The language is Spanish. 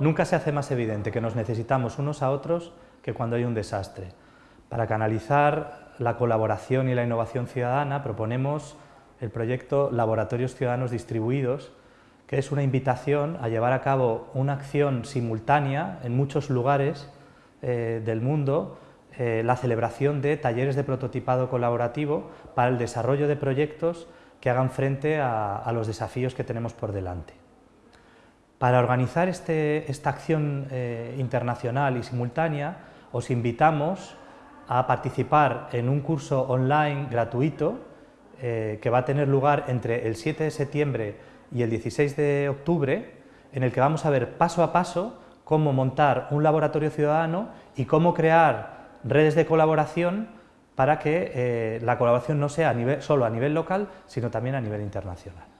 Nunca se hace más evidente que nos necesitamos unos a otros que cuando hay un desastre. Para canalizar la colaboración y la innovación ciudadana proponemos el proyecto Laboratorios Ciudadanos Distribuidos, que es una invitación a llevar a cabo una acción simultánea en muchos lugares eh, del mundo, eh, la celebración de talleres de prototipado colaborativo para el desarrollo de proyectos que hagan frente a, los desafíos que tenemos por delante. Para organizar este, esta acción eh, internacional y simultánea, os invitamos a participar en un curso online gratuito eh, que va a tener lugar entre el 7 de septiembre y el 16 de octubre, en el que vamos a ver paso a paso cómo montar un laboratorio ciudadano y cómo crear redes de colaboración para que eh, la colaboración no sea solo a nivel local, sino también a nivel internacional.